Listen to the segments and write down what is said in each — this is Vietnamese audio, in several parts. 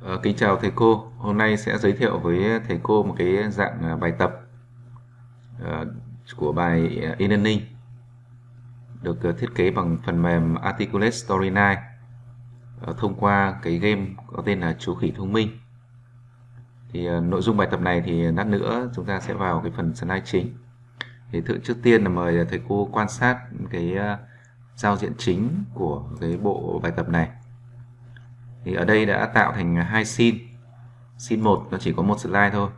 Ờ, kính chào thầy cô. Hôm nay sẽ giới thiệu với thầy cô một cái dạng à, bài tập ờ, của bài à, e-learning, được à, thiết kế bằng phần mềm Articulate Story 9 ờ, thông qua cái game có tên là chú khỉ thông minh. Thì nội dung bài tập này thì lát nữa chúng ta sẽ vào cái phần slide chính. Thì thượng trước tiên là mời thầy cô quan sát cái giao diện chính của cái bộ bài tập này thì ở đây đã tạo thành hai sin sin 1 nó chỉ có một slide thôi,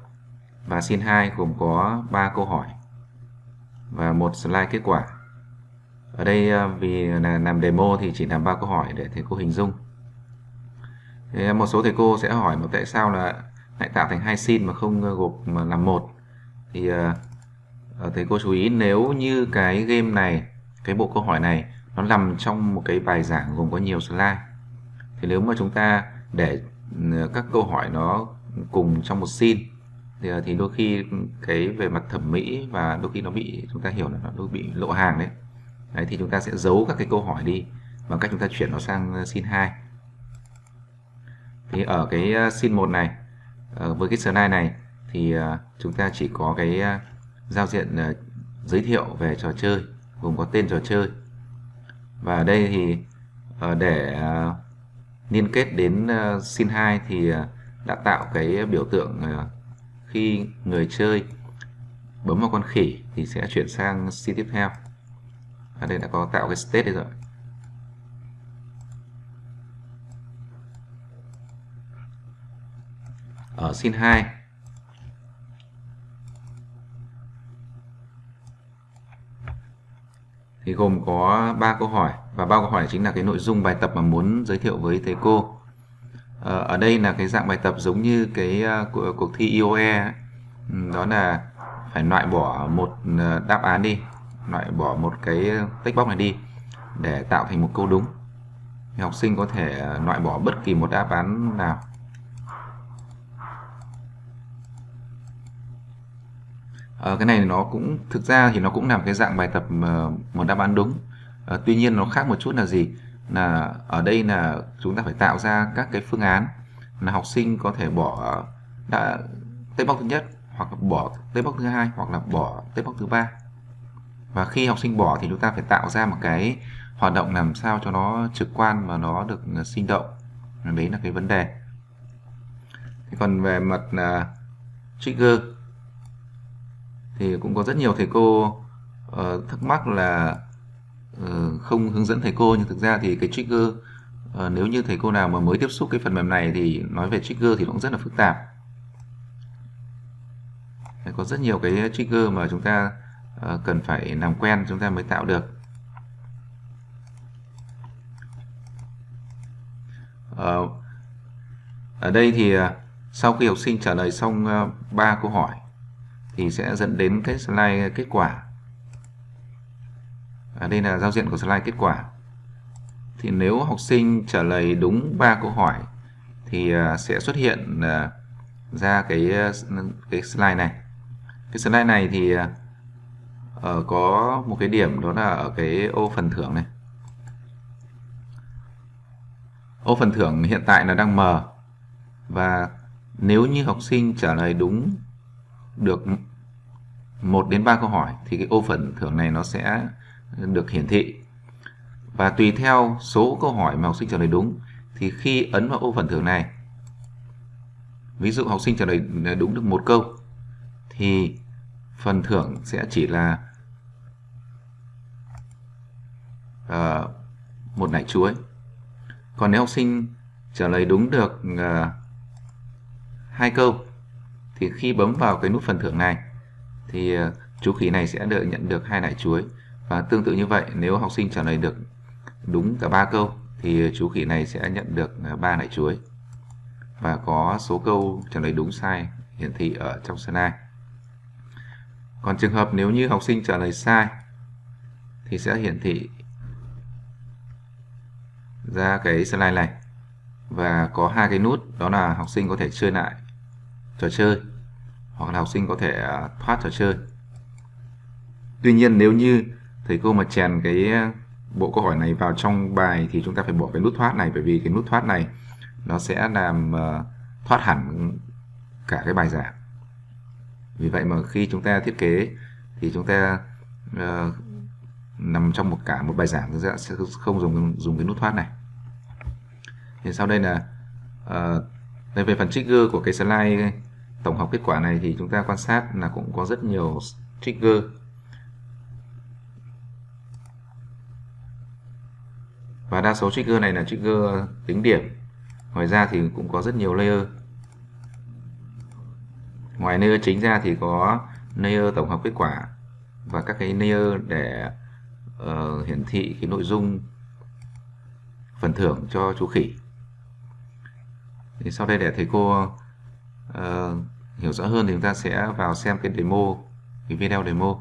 và sin 2 gồm có 3 câu hỏi và một slide kết quả. Ở đây ờ, vì là làm demo thì chỉ làm ba câu hỏi để thầy cô hình dung. Một số thầy cô sẽ hỏi một tại sao là lại tạo thành hai sin mà không ờ, gộp mà làm một? Thì ờ, thầy cô chú ý nếu như cái game này, cái bộ câu hỏi này nó nằm trong một cái bài giảng gồm có nhiều slide thì nếu mà chúng ta để ừ, các câu hỏi nó cùng trong một scene thì, ờ, thì đôi khi cái về mặt thẩm mỹ và đôi khi nó bị chúng ta hiểu là nó đôi bị lộ hàng đấy. đấy thì chúng ta sẽ giấu các cái câu hỏi đi bằng cách chúng ta chuyển nó sang xin scene 2 thì ở cái xin scene 1 này với cái slide này thì chúng ta chỉ có cái giao diện giới thiệu về trò chơi gồm có tên trò chơi và ở đây thì để liên kết đến ờ, sin 2 thì ờ, đã tạo cái biểu tượng ờ, khi người chơi bấm vào con khỉ thì sẽ chuyển sang sin tiếp theo ở đây đã có tạo cái state đây rồi. Ở sin 2 thì gồm có 3 câu hỏi và bao câu hỏi chính là cái nội dung bài tập mà muốn giới thiệu với thầy cô. Ờ, ở đây là cái dạng bài tập giống như cái uh, cuộc thi IOE ấy. Ừ, đó là phải loại bỏ một ờ, đáp án đi loại bỏ một cái text box này đi để tạo thành một câu đúng. Thì học sinh có thể loại bỏ bất kỳ một đáp án nào. À, cái này nó cũng thực ra thì nó cũng làm cái dạng bài tập một đáp án đúng à, tuy nhiên nó khác một chút là gì? Là ở đây là chúng ta phải tạo ra các cái phương án là học sinh có thể bỏ ờ, đã tết bóc thứ nhất hoặc là bỏ tết bóc thứ hai hoặc là bỏ tết bóc thứ ba. Và khi học sinh bỏ thì chúng ta phải tạo ra một cái hoạt động làm sao cho nó trực quan và nó được ờ, sinh động. Đấy là cái vấn đề. Thì còn về mặt là trigger thì cũng có rất nhiều thầy cô uh, thắc mắc là Ờ, không hướng dẫn thầy cô, nhưng thực ra thì cái trigger ờ, nếu như thầy cô nào mà mới tiếp xúc cái phần mềm này thì nói về trigger thì cũng rất là phức tạp. Có rất nhiều cái trigger mà chúng ta ờ, cần phải làm quen, chúng ta mới tạo được. Ở đây thì sau khi học sinh trả lời xong ba câu hỏi thì sẽ dẫn đến cái slide kết quả à, đây là giao diện của slide kết quả. Thì nếu học sinh trả lời đúng 3 câu hỏi thì uh, sẽ xuất hiện uh, ra cái à, cái slide này. Cái slide này thì uh, có một cái điểm đó là ở cái ô phần thưởng này. Ô phần thưởng hiện tại là đang mờ và nếu như học sinh trả lời đúng được 1 đến 3 câu hỏi thì cái ô phần thưởng này nó sẽ được hiển thị. Và tùy theo số câu hỏi mà học sinh trả lời đúng thì khi ấn vào ô phần thưởng này ví dụ học sinh trả lời đúng được một câu thì phần thưởng sẽ chỉ là uh, một nải chuối. Còn nếu học sinh trả lời đúng được uh, hai câu thì khi bấm vào cái nút phần thưởng này thì uh, chú khỉ này sẽ được nhận được hai nải chuối và tương tự như vậy, nếu học sinh trả lời được đúng cả ba câu, thì chú khỉ này sẽ nhận được à, ba nải chuối. Và có số câu trả lời đúng sai hiển thị ở trong slide còn trường hợp nếu như học sinh trả lời sai, thì sẽ hiển thị ra cái slide này. Và có hai cái nút, đó là học sinh có thể chơi lại trò chơi, hoặc là học sinh có thể à, thoát trò chơi. Tuy nhiên nếu như thầy cô mà chèn cái ờ, bộ câu hỏi này vào trong bài thì chúng ta phải bỏ cái nút thoát này bởi vì cái nút thoát này nó sẽ làm uh, thoát hẳn cả cái bài giảng. Vì vậy mà khi chúng ta thiết kế thì chúng ta uh, nằm trong một cả một bài giảng chúng ta sẽ không dùng dùng cái nút thoát này. Thì sau đây là uh, đây về phần trigger của cái slide tổng hợp kết quả này thì chúng ta quan sát là cũng có rất nhiều trigger. Và đa số trigger này là trigger tính điểm. Ngoài ra thì cũng có rất nhiều layer. Ngoài layer chính ra thì có layer tổng hợp kết quả và các cái layer để uh, hiển thị cái nội dung phần thưởng cho chú khỉ. Thì sau đây để thầy cô uh, hiểu rõ hơn thì chúng ta sẽ vào xem cái demo cái video demo.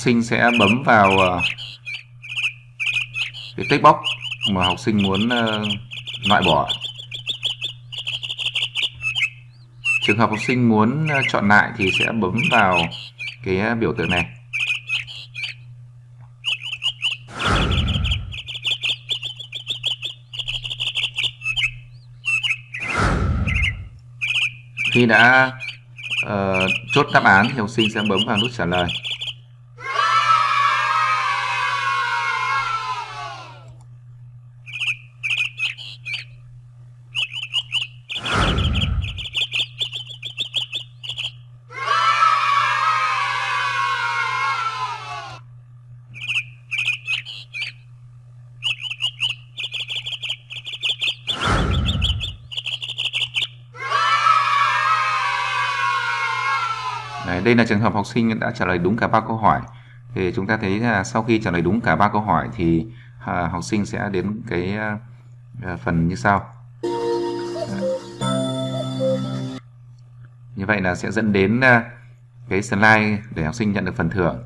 Sinh sẽ bấm vào ờ, cái text box mà học sinh muốn ờ, loại bỏ. Trường hợp học sinh muốn ờ, chọn lại thì sẽ bấm vào cái biểu tượng này. Khi đã uh, chốt đáp án thì học sinh sẽ bấm vào nút trả lời. Đấy, đây là trường hợp học sinh đã trả lời đúng cả ba câu hỏi. Thì chúng ta thấy là sau khi trả lời đúng cả ba câu hỏi thì à, học sinh sẽ đến cái à, à phần như sau. Như vậy là sẽ dẫn đến à, cái slide để học sinh nhận được phần thưởng.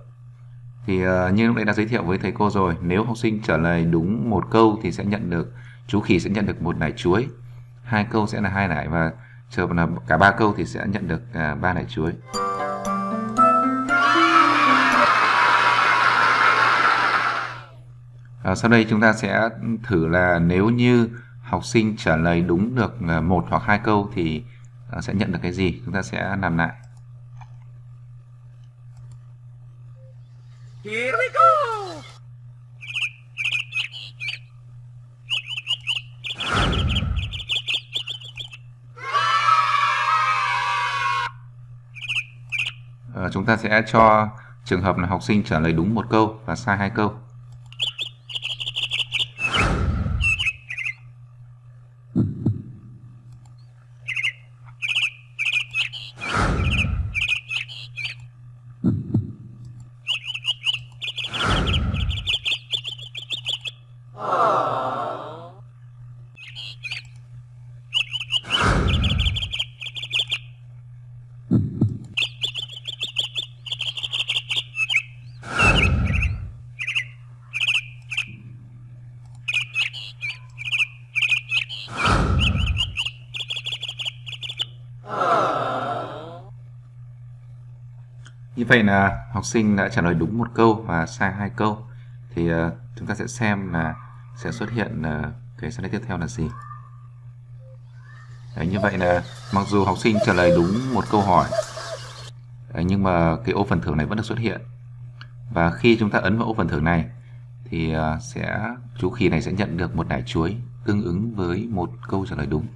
Thì à, như lúc nãy đã giới thiệu với thầy cô rồi, nếu học sinh trả lời đúng một câu thì sẽ nhận được chú khỉ sẽ nhận được một nải chuối, hai câu sẽ là hai nải và chờ là cả ba câu thì sẽ nhận được à, ba nải chuối. À, sau đây chúng ta sẽ thử là nếu như học sinh trả lời đúng được à, một hoặc hai câu thì à, sẽ nhận được cái gì? Chúng ta sẽ làm lại. Here we go! À, chúng ta sẽ cho trường hợp là học sinh trả lời đúng một câu và sai hai câu Mm-hmm. Như vậy là học sinh đã trả lời đúng một câu và sai hai câu. Thì uh, chúng ta sẽ xem là sẽ xuất hiện uh, cái slide tiếp theo là gì. Đấy, như vậy là mặc dù học sinh trả lời đúng một câu hỏi đấy, nhưng mà cái ô phần thưởng này vẫn được xuất hiện. Và khi chúng ta ấn vào ô phần thưởng này thì uh, sẽ chú khỉ này sẽ nhận được một nải chuối tương ứng với một câu trả lời đúng.